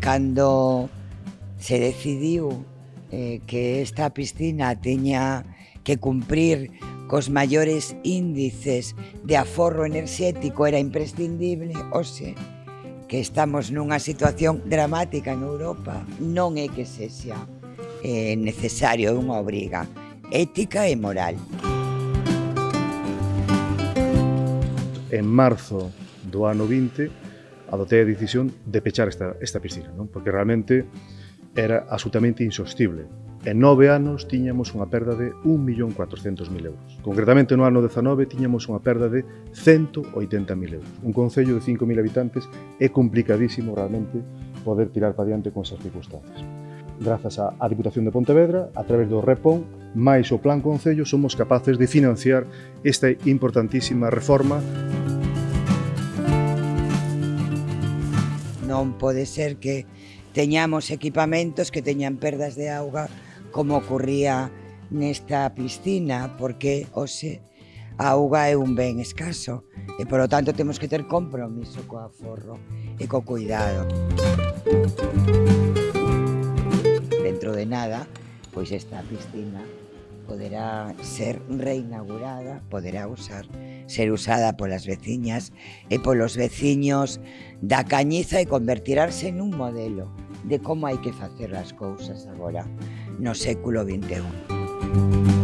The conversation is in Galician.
cando se decidiu eh, que esta piscina tiña que cumprir cos maiores índices de aforro enerxético era imprescindible, oxe, que estamos nunha situación dramática en Europa, non é que sexa eh, necesario unha obriga ética e moral. En marzo do ano 20, adotei a decisión de pechar esta, esta piscina, non? porque realmente era absolutamente insostible. En nove anos tiñamos unha perda de 1.400.000 euros. Concretamente no ano 19 tiñamos unha perda de 180.000 euros. Un concello de 5.000 habitantes é complicadísimo realmente poder tirar para diante con esas circunstancias. Grazas á Diputación de Pontevedra, a través do REPON, máis o Plan Concello, somos capaces de financiar esta importantísima reforma Non pode ser que teñamos equipamentos que teñan perdas de auga como ocurría nesta piscina, porque hoxe a auga é un ben escaso e, polo tanto, temos que ter compromiso co aforro e co cuidado. Dentro de nada, pois esta piscina poderá ser reinaugurada, poderá usar, ser usada polas veciñas e polos veciños da Cañiza e convertirarse nun modelo de como hai que facer as cousas agora no século XXI.